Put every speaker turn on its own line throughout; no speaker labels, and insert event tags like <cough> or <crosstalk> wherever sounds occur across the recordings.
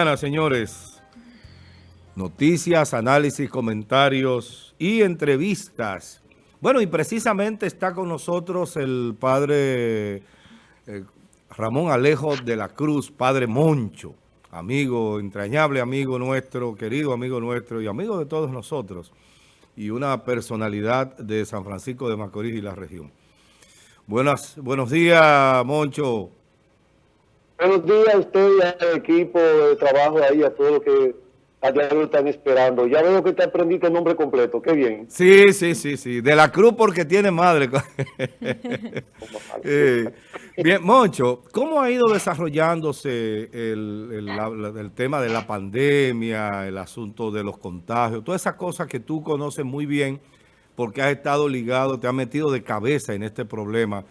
Buenas señores. Noticias, análisis, comentarios y entrevistas. Bueno, y precisamente está con nosotros el padre eh, Ramón Alejo de la Cruz, padre Moncho, amigo, entrañable amigo nuestro, querido amigo nuestro y amigo de todos nosotros, y una personalidad de San Francisco de Macorís y la región. Buenas, buenos días, Moncho.
Buenos días a usted y al equipo de trabajo ahí, a todos los que allá lo están esperando. Ya veo que te aprendiste el nombre completo, qué bien.
Sí, sí, sí, sí. De la Cruz porque tiene madre. <laughs> eh, bien, Moncho, ¿cómo ha ido desarrollándose el, el, tema de la pandemia, el asunto de los contagios, todas esas cosas que tú conoces muy bien porque has estado ligado, te has metido de cabeza en este problema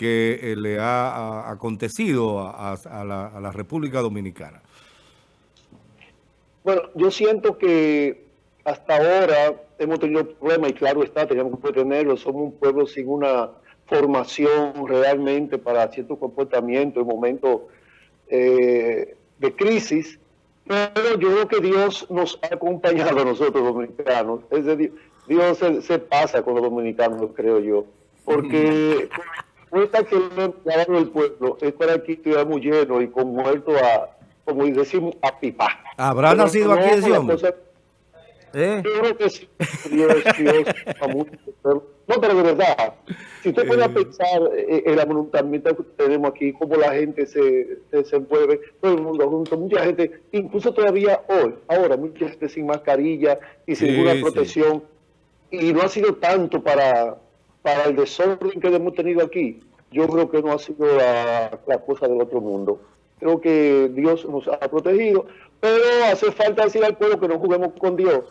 que eh, le ha, acontecido a, la, República Dominicana?
Bueno, yo siento que hasta ahora hemos tenido problemas y claro está, tenemos que tenerlo. Somos un pueblo sin una formación realmente para ciertos comportamientos en momentos eh, de crisis. Pero yo creo que Dios nos ha acompañado a nosotros dominicanos. Es decir, Dios se, se pasa con los dominicanos, creo yo. Porque respuesta que le en el pueblo es para que estuviéramos llenos y con muertos a, como decimos, a pipa.
¿Habrá nacido aquí ese hombre?
¿Eh? Yo creo que sí, Dios, Dios, no, pero de verdad, si usted puede pensar en la voluntamiento que tenemos aquí, cómo la gente se, se desenvuelve, todo el mundo junto, mucha gente, incluso todavía hoy, ahora, mucha gente sin mascarilla y sin ninguna protección, y no ha sido tanto para para el desorden que hemos tenido aquí, yo creo que no ha sido la, cosa del otro mundo. Creo que Dios nos ha protegido, pero hace falta decir al pueblo que no juguemos con Dios.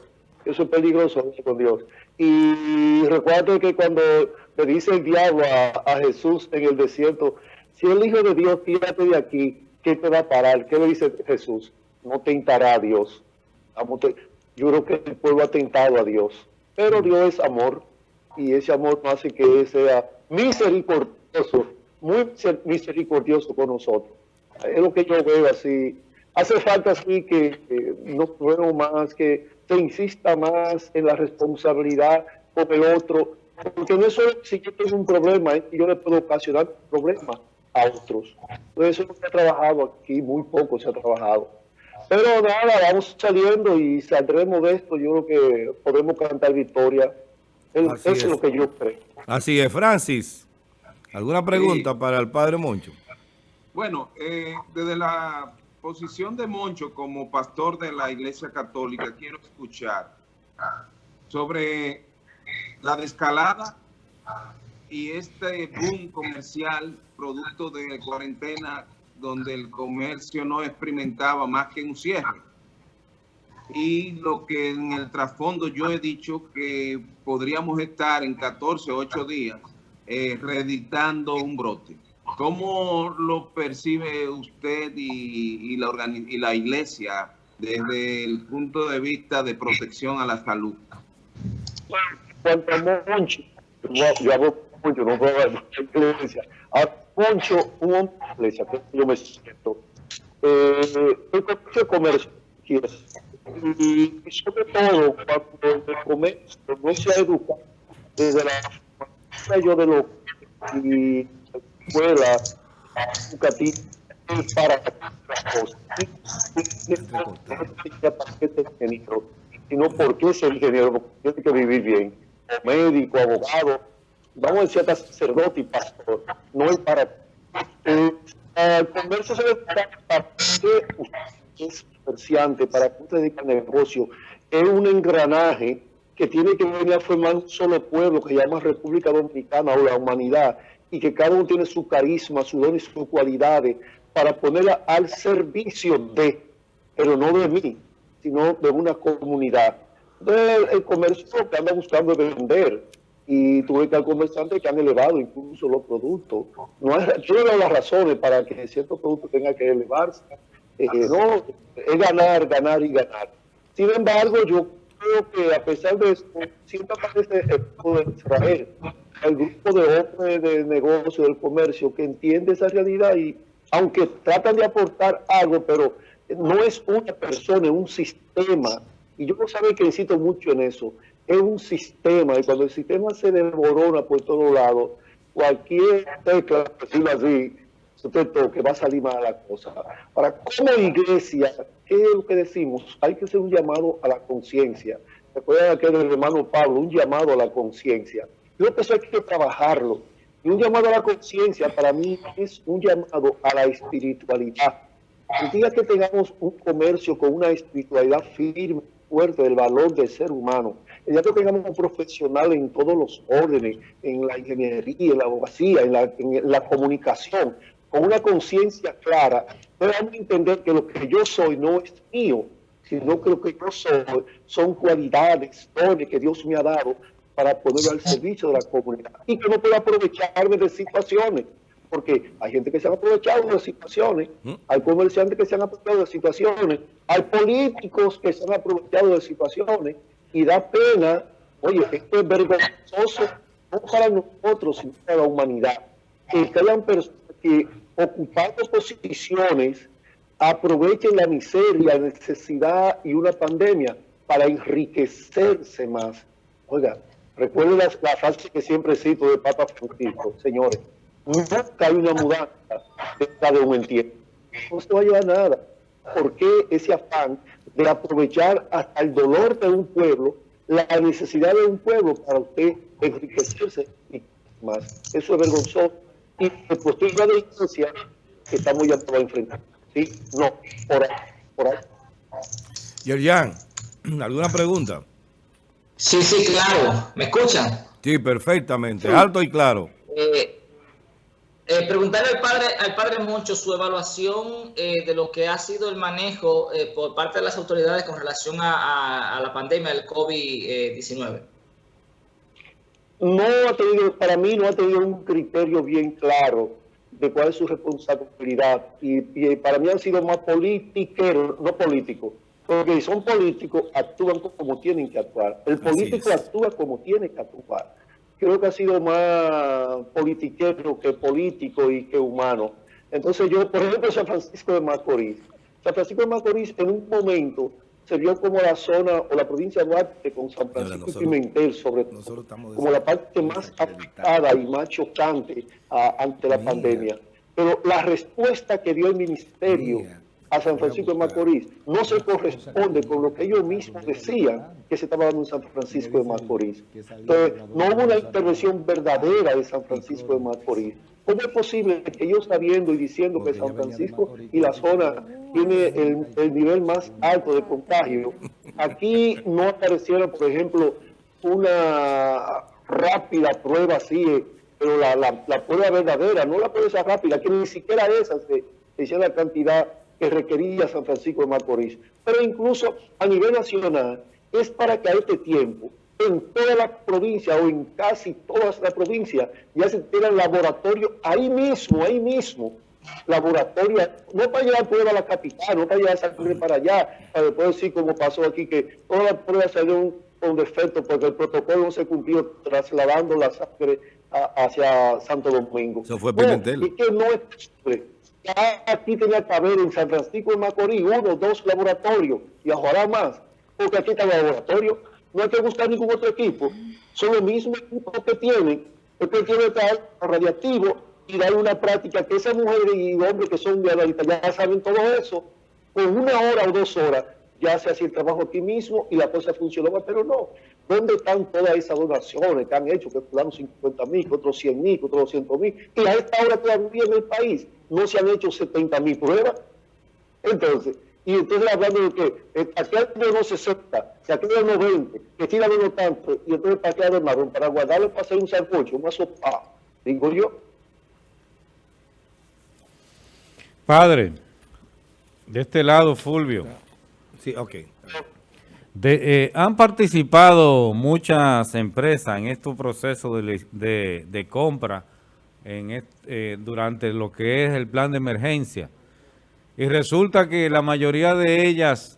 Eso es peligroso con Dios. Y recuerdo que cuando le dice el diablo a, Jesús en el desierto, si el Hijo de Dios, tírate de aquí, ¿qué te va a parar? ¿Qué le dice Jesús? No tentará a Dios. Yo creo que el pueblo ha tentado a Dios, pero Dios es amor y ese amor hace que sea misericordioso, muy misericordioso con nosotros. Es lo que yo veo así. Hace falta así que, no puedo más, que se insista más en la responsabilidad con el otro, porque no es solo si yo tengo un problema, y yo le puedo ocasionar problemas a otros. Entonces eso se ha trabajado aquí, muy poco se ha trabajado. Pero nada, vamos saliendo y saldremos de esto. Yo creo que podemos cantar victoria eso es. lo que yo creo.
Así es. Francis, ¿alguna pregunta para el padre Moncho?
Bueno, eh, desde la posición de Moncho como pastor de la Iglesia Católica, quiero escuchar sobre la descalada y este boom comercial producto de cuarentena donde el comercio no experimentaba más que un cierre y lo que en el trasfondo yo he dicho que podríamos estar en 14 o 8 días eh, un brote. ¿Cómo lo percibe usted y, la, y la iglesia desde el punto de vista de protección a la salud?
Moncho, yo hago mucho, no puedo iglesia. A Moncho, un hombre de iglesia, yo me siento. Eh, el comercio, y, sobre todo cuando el comercio no se ha educado desde la yo de lo y escuela educativa para las cosas. Sino porque es el ingeniero porque tiene que vivir bien. Médico, abogado vamos a decir hasta sacerdote y pastor. No es para eh, el comercio se para que es para que usted dedique al negocio, es un engranaje que tiene que venir a formar un solo pueblo que llama República Dominicana o la humanidad y que cada uno tiene su carisma, su don y sus cualidades para ponerla al servicio de, pero no de mí, sino de una comunidad. Entonces, el comercio que anda buscando vender y tuve que al comerciante que han elevado incluso los productos. No hay, las razones para que ciertos productos tengan que elevarse eh, no, es ganar, ganar y ganar. Sin embargo, yo creo que a pesar de eso, siempre aparece el grupo de Israel, el grupo de hombres de negocio, del comercio, que entiende esa realidad y aunque tratan de aportar algo, pero no es una persona, es un sistema. Y yo no saben que insisto mucho en eso. Es un sistema y cuando el sistema se desborona por todos lados, cualquier tecla, por decirlo así, usted toque, va a salir mal la cosa. Para como iglesia, ¿qué es lo que decimos? Hay que hacer un llamado a la conciencia. Recuerda que el hermano Pablo, un llamado a la conciencia. Creo que eso hay que trabajarlo. Y un llamado a la conciencia para mí es un llamado a la espiritualidad. El día que tengamos un comercio con una espiritualidad firme, fuerte del valor del ser humano, el día que tengamos un profesional en todos los órdenes, en la ingeniería, en la abogacía, en la comunicación, con una conciencia clara, podemos entender que lo que yo soy no es mío, sino que lo que yo soy son cualidades, dones que Dios me ha dado para ponerlo al servicio de la comunidad y que no puedo aprovecharme de situaciones, porque hay gente que se han aprovechado de situaciones, ¿Mm? hay comerciantes que se han aprovechado de situaciones, hay políticos que se han aprovechado de situaciones y da pena, oye, esto es vergonzoso no para nosotros, sino para la humanidad, que hayan personas que ocupando posiciones aprovechen la miseria, la necesidad y una pandemia para enriquecerse más. Oiga, recuerden la, frase que siempre cito de Papa Francisco, señores, nunca hay una mudanza de un entierro. No se va a llevar nada. ¿Por qué ese afán de aprovechar hasta el dolor de un pueblo, la necesidad de un pueblo para usted enriquecerse más? Eso es vergonzoso y pues la delincuencia que estamos ya a enfrentar. ¿Sí? No, por ahí. Por ahí.
Yerjan, ¿alguna pregunta?
Sí, sí, claro. ¿Me escuchan?
Sí, perfectamente. Alto y claro.
Eh, eh, preguntarle al padre, al padre Moncho su evaluación eh, de lo que ha sido el manejo por parte de las autoridades con relación a la pandemia del COVID-19
no ha tenido, para mí no ha tenido un criterio bien claro de cuál es su responsabilidad. Y, para mí han sido más politiqueros, no políticos. Porque si son políticos, actúan como tienen que actuar. El político actúa como tiene que actuar. Creo que ha sido más politiquero que político y que humano. Entonces yo, por ejemplo, San Francisco de Macorís. San Francisco de Macorís en un momento se vio como la zona o la provincia de Duarte con San Francisco y Pimentel, sobre todo, como la parte más afectada y más chocante ante la pandemia. Pero la respuesta que dio el ministerio a San Francisco de Macorís. No se corresponde con lo que ellos mismos decían que se estaba dando en San Francisco de Macorís. Entonces, no hubo una intervención verdadera de San Francisco de Macorís. ¿Cómo es posible que ellos sabiendo y diciendo que San Francisco y la zona tiene el, nivel más alto de contagio, aquí no apareciera, por ejemplo, una rápida prueba así, pero la, la, prueba verdadera, no la prueba rápida, que ni siquiera esa se, se la cantidad que requería San Francisco de Macorís. Pero incluso a nivel nacional, es para que a este tiempo en toda la provincia o en casi todas las provincias ya se tienen laboratorio ahí mismo, ahí mismo. Laboratorio, no para llevar prueba a la capital, no para llevar sangre para allá, para después decir como pasó aquí, que todas las pruebas salieron con defecto porque el protocolo no se cumplió trasladando la sangre hacia Santo Domingo.
Eso fue Pimentel.
y que no es posible. Ya aquí tenía que haber en San Francisco de Macorís uno, dos laboratorios y ojalá más, porque aquí está el laboratorio. No hay que buscar ningún otro equipo, son los mismos equipos que tienen, el que tiene estar radiactivo y dar una práctica que esas mujeres y hombres que son de analistas ya saben todo eso, con una hora o dos horas ya se hace el trabajo aquí mismo y la cosa funcionaba, pero no. ¿Dónde están todas esas donaciones que han hecho? Que fulano 50 mil, otros 100 mil, otros 200 mil. Y a esta hora todavía en el país no se han hecho 70 mil pruebas. Entonces, y entonces hablando de que eh, aquel año no 60, que aquel no 20, que tira menos tanto, y entonces para quedar de marrón, para guardarlo para hacer un sancocho, una sopa, digo yo.
Padre, de este lado, Fulvio.
Sí, ok.
De, eh, han participado muchas empresas en este proceso de, de, de compra en eh, durante lo que es el plan de emergencia. Y resulta que la mayoría de ellas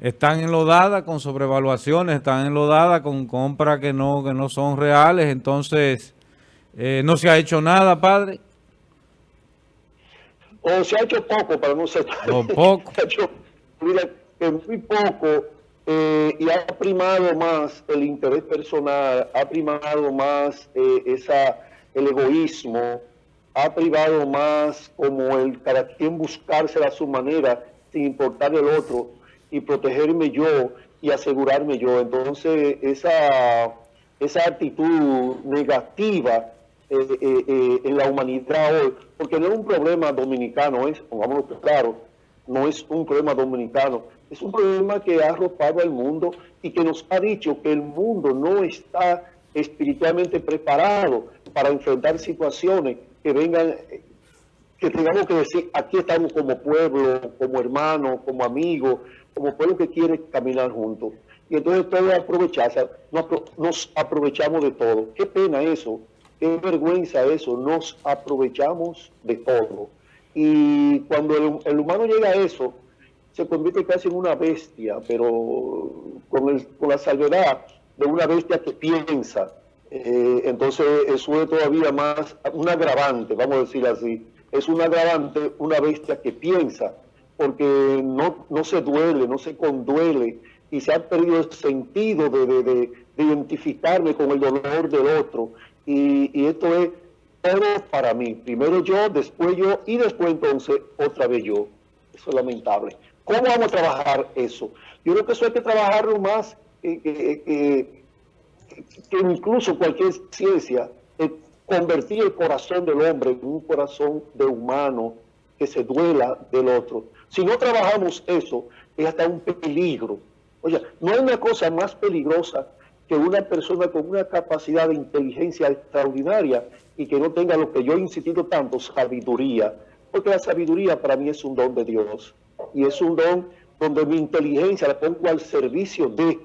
están enlodadas con sobrevaluaciones, están enlodadas con compras que no, que no son reales. Entonces, eh, ¿no se ha hecho nada, padre?
o se ha hecho poco para no ser
o poco.
se ha <laughs> hecho mira, que muy poco eh, y ha primado más el interés personal, ha primado más eh, esa, el egoísmo, ha privado más como el cada quien buscarse a su manera sin importar el otro y protegerme yo y asegurarme yo. Entonces esa, esa actitud negativa eh, en la humanidad hoy, porque no es un problema dominicano, es, pongámoslo claro, no es un problema dominicano, es un problema que ha arropado al mundo y que nos ha dicho que el mundo no está espiritualmente preparado para enfrentar situaciones que vengan, que tengamos que decir, aquí estamos como pueblo, como hermanos, como amigos, como pueblo que quiere caminar juntos. Y entonces todos aprovecharse, nos aprovechamos de todo. Qué pena eso, qué vergüenza eso, nos aprovechamos de todo. Y cuando el humano llega a eso, se convierte casi en una bestia, pero con, el, con la salvedad de una bestia que piensa. Eh, entonces eso es todavía más un agravante, vamos a decir así. Es un agravante una bestia que piensa, porque no, no se duele, no se conduele y se ha perdido el sentido de, de, de, de identificarme con el dolor del otro. Y, y esto es todo para mí. Primero yo, después yo y después entonces otra vez yo. Eso es lamentable. ¿Cómo vamos a trabajar eso? Yo creo que eso hay que trabajarlo más que, que, que, que incluso cualquier ciencia, convertir el corazón del hombre en un corazón de humano que se duela del otro. Si no trabajamos eso, es hasta un peligro. Oye, no hay una cosa más peligrosa que una persona con una capacidad de inteligencia extraordinaria y que no tenga lo que yo he insistido tanto, sabiduría. Porque la sabiduría para mí es un don de Dios y es un don donde mi inteligencia la pongo al servicio de,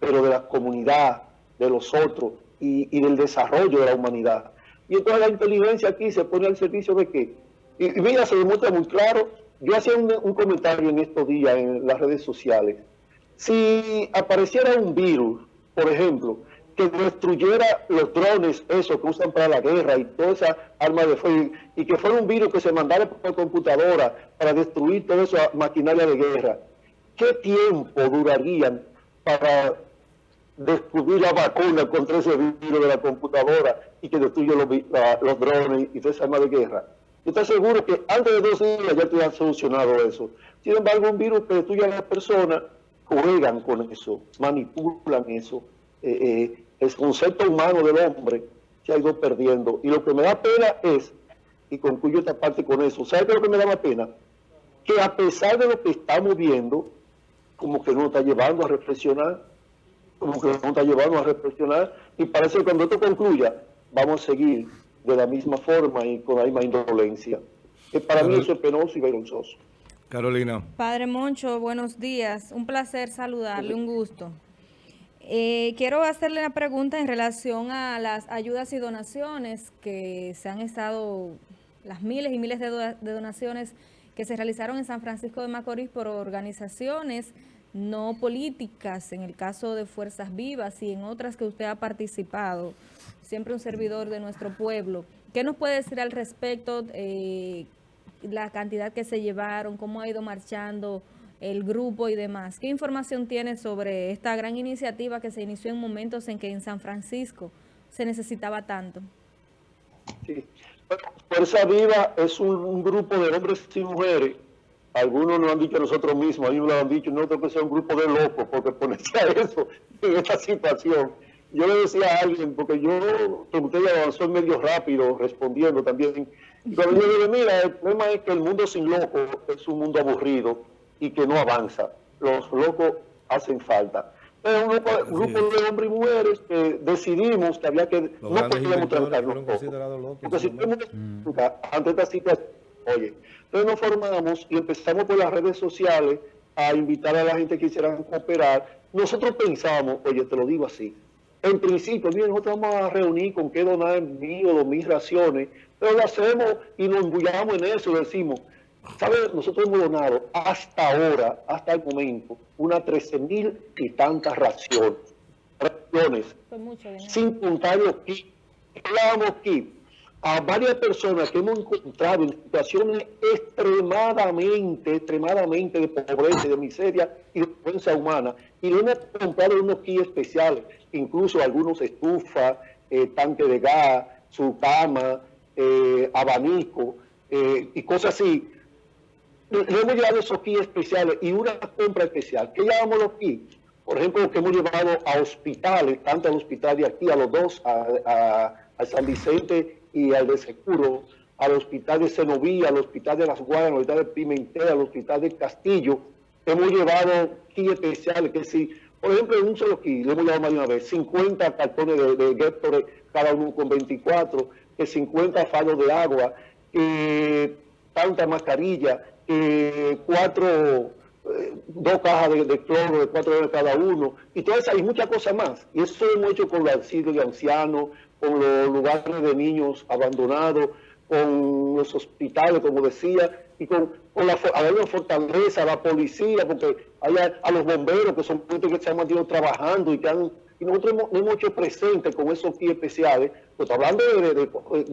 pero de la comunidad, de los otros y, del desarrollo de la humanidad. Y entonces la inteligencia aquí se pone al servicio de qué? Y, y mira, se demuestra muy claro. Yo hacía un, un comentario en estos días en las redes sociales. Si apareciera un virus, por ejemplo, que destruyera los drones, esos que usan para la guerra y toda esa arma de fuego, y que fuera un virus que se mandara por computadora para destruir toda esa maquinaria de guerra, ¿qué tiempo durarían para descubrir la vacuna contra ese virus de la computadora y que destruye los, drones y toda esa arma de guerra? Yo estoy seguro que antes de dos días ya te han solucionado eso. Sin embargo, un virus que destruye a las personas, juegan con eso, manipulan eso. Eh, eh, el concepto humano del hombre se ha ido perdiendo. Y lo que me da pena es, y concluyo esta parte con eso, ¿sabe qué es lo que me da más pena? Que a pesar de lo que estamos viendo, como que nos está llevando a reflexionar, como que nos está llevando a reflexionar, y parece que cuando esto concluya, vamos a seguir de la misma forma y con la misma indolencia. Que para Carol... mí eso es penoso y vergonzoso.
Carolina.
Padre Moncho, buenos días. Un placer saludarle, un gusto. Eh, quiero hacerle una pregunta en relación a las ayudas y donaciones que se han estado, las miles y miles de, de, donaciones que se realizaron en San Francisco de Macorís por organizaciones no políticas, en el caso de Fuerzas Vivas y en otras que usted ha participado, siempre un servidor de nuestro pueblo. ¿Qué nos puede decir al respecto? Eh, la cantidad que se llevaron, cómo ha ido marchando el grupo y demás. ¿Qué información tiene sobre esta gran iniciativa que se inició en momentos en que en San Francisco se necesitaba tanto?
Sí. Fuerza Viva es un, un, grupo de hombres y mujeres. Algunos nos han dicho nosotros mismos, algunos lo han dicho, nosotros que sea un grupo de locos, porque ponerse a eso <laughs> en esta situación. Yo le decía a alguien, porque yo, como usted avanzó medio rápido, respondiendo también, pero yo le digo, mira, el problema es que el mundo sin locos es un mundo aburrido y que no avanza. Los locos hacen falta. Es un grupo, de hombres y mujeres que decidimos que había que... Los no podíamos tratarnos locos. Entonces, si tenemos que ante esta situación, oye, entonces nos formamos y empezamos por las redes sociales a invitar a la gente que quisiera cooperar. Nosotros pensamos, oye, te lo digo así, en principio, miren, nosotros vamos a reunir con qué donar mío o mis raciones, pero lo hacemos y nos embullamos en eso, decimos, ¿sabes? Nosotros hemos donado hasta ahora, hasta el momento, unas 13 mil y tantas raciones, raciones, sin contar los kits. A varias personas que hemos encontrado en situaciones extremadamente, extremadamente de pobreza, de miseria y de vergüenza humana. Y le hemos comprado unos kits especiales, incluso algunos estufas, eh, tanque de gas, su cama, eh, abanico eh, y cosas así. Le, hemos llevado esos kits especiales y una compra especial. ¿Qué llamamos los kits? Por ejemplo, que hemos llevado a hospitales, tanto al hospital de aquí, a los dos, a, San Vicente y al de Seguro, al hospital de Senovía, al hospital de Las Guadas, al hospital de Pimentel, al hospital de Castillo. Hemos llevado kits especiales que si, por ejemplo, en un solo kit, le hemos llevado más de una vez, 50 cartones de, de cada uno con 24, que 50 falos de agua, que tanta mascarilla, que cuatro, eh, dos cajas de, cloro de cuatro de cada uno, y todas esas, y muchas cosas más. Y eso hemos hecho con los de ancianos, con los lugares de niños abandonados, con los hospitales, como decía, y con, con la, la fortaleza, la policía, porque hay a, los bomberos, que son gente que se han mantenido trabajando y que han, y nosotros hemos, hemos hecho presente con esos kits especiales, pues hablando de,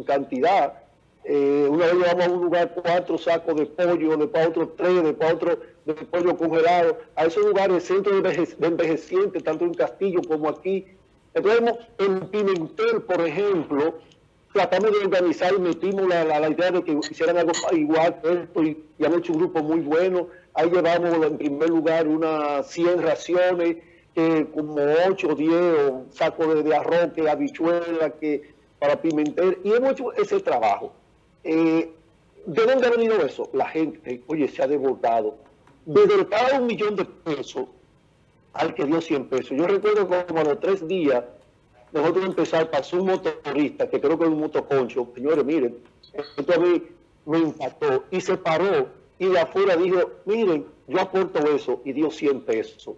cantidad, eh, una vez llevamos a un lugar cuatro sacos de pollo, de para otro tres, de para otro de pollo congelado, a esos lugares, centros de envejecientes, tanto en Castillo como aquí, entonces, en Pimentel, por ejemplo, tratamos de organizar y metimos la, la, idea de que hicieran algo igual esto y, han hecho un grupo muy bueno. Ahí llevamos en primer lugar unas 100 raciones, como 8 o 10 sacos de, arroz, que habichuela, que para Pimentel, y hemos hecho ese trabajo. Eh, ¿De dónde ha venido eso? La gente, oye, se ha desbordado. Desde cada un millón de pesos al que dio 100 pesos. Yo recuerdo como a los tres días, nosotros empezar, pasó un motorista, que creo que es un motoconcho, señores, miren, esto a mí me impactó, y se paró, y de afuera dijo, miren, yo aporto eso, y dio 100 pesos.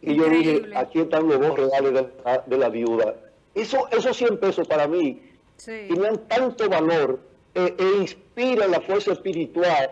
Y yo dije, aquí están los dos reales de la, viuda. Eso, esos 100 pesos para mí tenían tanto valor eh, e inspiran la fuerza espiritual.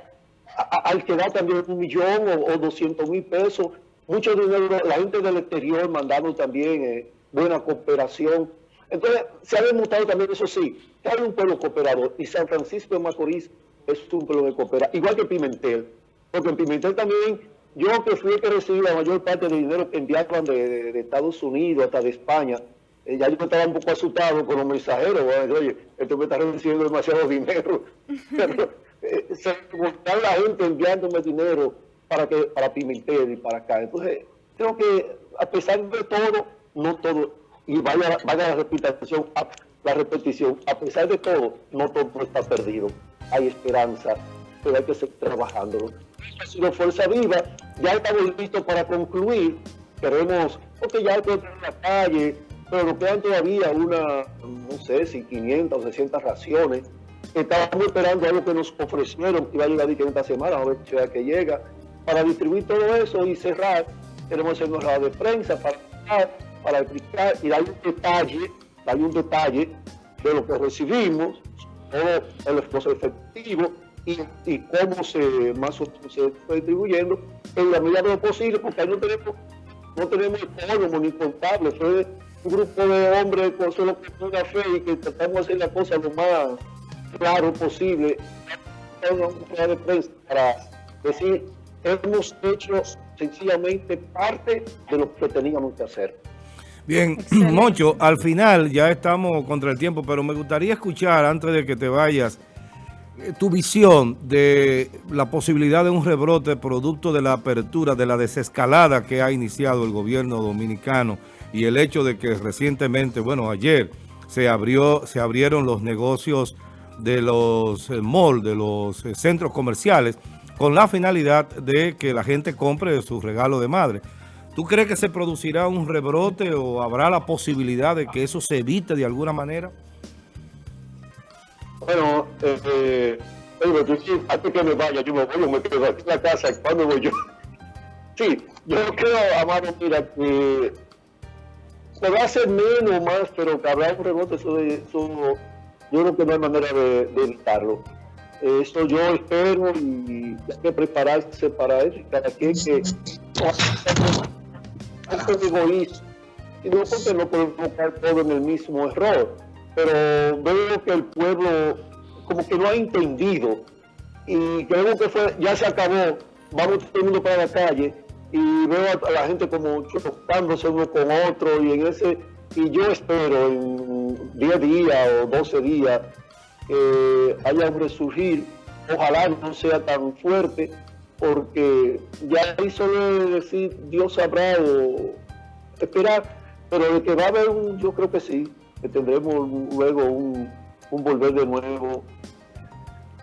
Al que da también un millón o, 200 mil pesos. Mucho dinero, la gente del exterior mandando también eh, buena cooperación. Entonces, se ha demostrado también, eso sí, que hay un pueblo cooperador. Y San Francisco de Macorís es un pueblo de cooperar, igual que Pimentel, porque en Pimentel también, yo que fui el que recibí la mayor parte del dinero que enviaban de, Estados Unidos hasta de España, eh, ya yo estaba un poco asustado con los mensajeros, oye, esto me está recibiendo demasiado dinero, <laughs> pero eh, se la gente enviándome dinero para que para Pimentel y para acá. Entonces, creo que a pesar de todo, no todo, y vaya, vaya la repetición, la repetición, a pesar de todo, no todo está perdido. Hay esperanza, pero hay que seguir trabajando. Ha sido Fuerza Viva, ya estamos listos para concluir. Queremos, porque ya hay que entrar en la calle, pero quedan todavía una, no sé si 500 o 600 raciones. Estamos esperando algo que nos ofrecieron, que va a llegar esta semana, a ver si que llega para distribuir todo eso y cerrar, queremos hacer una de prensa para, para explicar y dar un detalle, dar un detalle de lo que recibimos, todo el esfuerzo efectivo y, y cómo se más se está distribuyendo en la medida de lo posible, porque ahí no tenemos, no tenemos ni contable, fue un grupo de hombres con solo una fe y que tratamos de hacer la cosa lo más claro posible, una para decir hemos hecho sencillamente parte de lo que teníamos que hacer.
Bien, <clears throat> Moncho, al final ya estamos contra el tiempo, pero me gustaría escuchar, antes de que te vayas, eh, tu visión de la posibilidad de un rebrote producto de la apertura, de la desescalada que ha iniciado el gobierno dominicano y el hecho de que recientemente, bueno, ayer se abrió, se abrieron los negocios de los eh, malls, de los eh, centros comerciales, con la finalidad de que la gente compre su regalo de madre. ¿Tú crees que se producirá un rebrote o habrá la posibilidad de que eso se evite de alguna manera?
Bueno, eh, eh, antes que me vaya, yo me voy, me quedo aquí en la casa, ¿cuándo voy yo? <laughs> Sí, yo creo, Amado, mira, que se va a hacer menos o más, pero que habrá un rebote, eso, eso yo creo que no hay manera de evitarlo. Esto yo espero y hay que prepararse para eso. Cada quien que no es egoísta, sino porque no podemos caer todo en el mismo error. pero veo que el pueblo como que no ha entendido y creo que fue, ya se acabó, vamos todo el mundo para la calle y veo a, la gente como chocándose uno con otro y en ese, y yo espero en 10 días o 12 días que haya un resurgir, ojalá no sea tan fuerte, porque ya ahí solo decir Dios sabrá o esperar, pero de que va a haber un, yo creo que sí, que tendremos luego un, un volver de nuevo.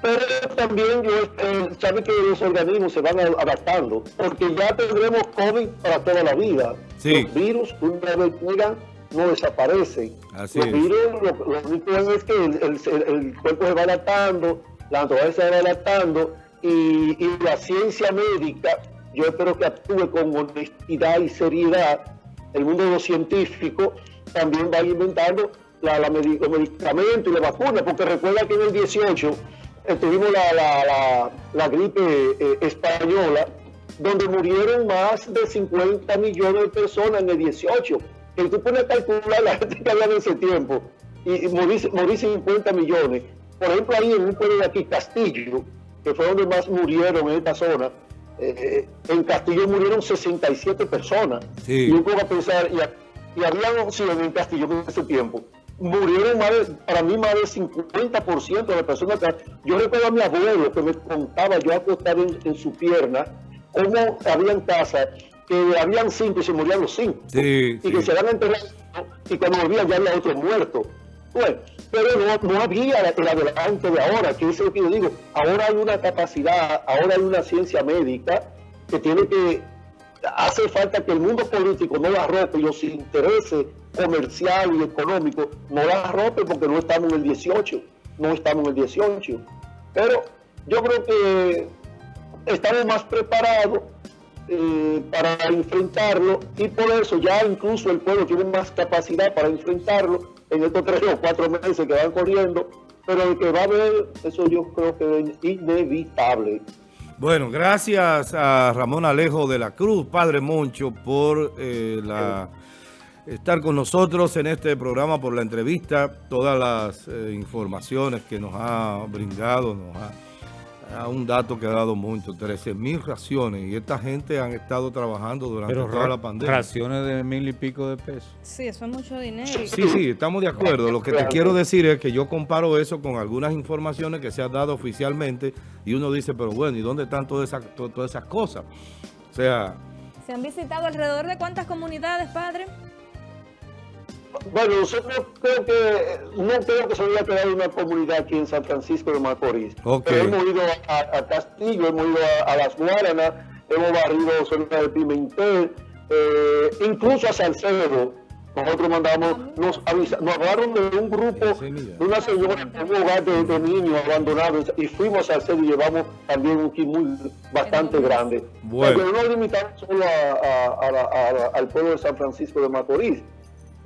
Pero también eh, sabe que los organismos se van adaptando, porque ya tendremos COVID para toda la vida.
Sí.
Los virus, una vez llegan, no desaparecen.
Así
los
es.
virus, lo, único es que el, el- el cuerpo se va adaptando, la naturaleza se va adaptando, y, y la ciencia médica, yo espero que actúe con honestidad y seriedad. El mundo de los científicos también va inventando la, la los medicamentos y la vacuna, porque recuerda que en el 18 eh, tuvimos la, la- la- la gripe eh, española, donde murieron más de 50 millones de personas en el 18. Que tú pones a calcular la gente que había en ese tiempo y, y morí, morí 50 millones. Por ejemplo, ahí en un pueblo de aquí, Castillo, que fue donde más murieron en esta zona, eh, en Castillo murieron 67 personas.
Sí.
Y yo pongo a pensar, y, y había 100 en Castillo en ese tiempo. Murieron más de- para mí más del 50% de las personas que... Yo recuerdo a mi abuelo que me contaba, yo acostado en, en su pierna, cómo habían casas que habían cinco y se morían los cinco.
Sí,
y que se habían enterrado y cuando volvían ya había otro muerto. Bueno, pero no, no había el adelante de ahora, que es lo que yo digo. Ahora hay una capacidad, ahora hay una ciencia médica que tiene que hace falta que el mundo político no la rompe y los intereses comerciales y económicos no la rompe porque no estamos en el 18, no estamos en el 18. Pero yo creo que estamos más preparados eh, para enfrentarlo y por eso ya incluso el pueblo tiene más capacidad para enfrentarlo en estos tres o cuatro meses que van corriendo, pero el que va a haber, eso yo creo que es inevitable.
Bueno, gracias a Ramón Alejo de la Cruz, Padre Moncho, por eh, la, estar con nosotros en este programa, por la entrevista, todas las eh, informaciones que nos ha brindado, nos ha, a un dato que ha dado Moncho, 13 mil raciones, y esta gente han estado trabajando durante
Pero
toda la pandemia.
raciones de mil y pico de pesos.
Sí, eso es mucho dinero.
Sí, sí, estamos de acuerdo. Lo que te quiero decir es que yo comparo eso con algunas informaciones que se han dado oficialmente y uno dice, pero bueno, ¿y dónde están todas esas, to- todas esas cosas? O sea,
¿Se han visitado alrededor de cuántas comunidades, padre?
Bueno, nosotros creo que, no creo que se haya creado una comunidad aquí en San Francisco de Macorís. Pero hemos ido a, a Castillo, hemos ido a, a Las Guaranas, hemos barrido zona de Pimentel, eh, incluso a Salcedo. Nosotros mandamos, nos, avisa- nos hablaron de un grupo, de una señora en un hogar de, de niños abandonados y fuimos a Salcedo y llevamos también un kit muy bastante grande.
Bueno.
Pero no limitamos solo a- a- a la- a la- al pueblo de San Francisco de Macorís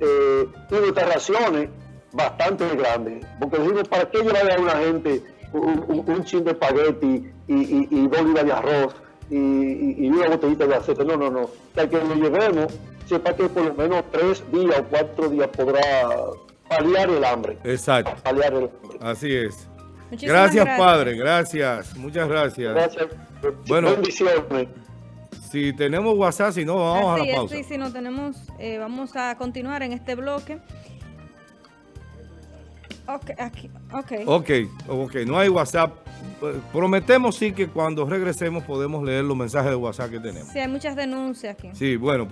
eh, y nuestras raciones bastante grandes. Porque decimos, ¿para qué llevarle a una gente un, un, un chin de espagueti y, y, y dos libras de arroz y, y- y una botellita de aceite? No, no, no. Que al que lo llevemos, sepa que por lo menos tres días o cuatro días podrá paliar el hambre.
exacto,
Paliar el hambre.
así es.
Muchísimas
Gracias,
gracias.
Padre, gracias, muchas gracias.
Gracias.
Bueno.
Bendiciones.
Si tenemos WhatsApp, si no, vamos
Así
a la pausa.
sí, sí, no tenemos, eh, vamos a continuar en este bloque. Ok, aquí, ok.
Ok, ok, no hay WhatsApp. Prometemos sí que cuando regresemos podemos leer los mensajes de WhatsApp que tenemos.
Sí, hay muchas denuncias aquí.
Sí, bueno.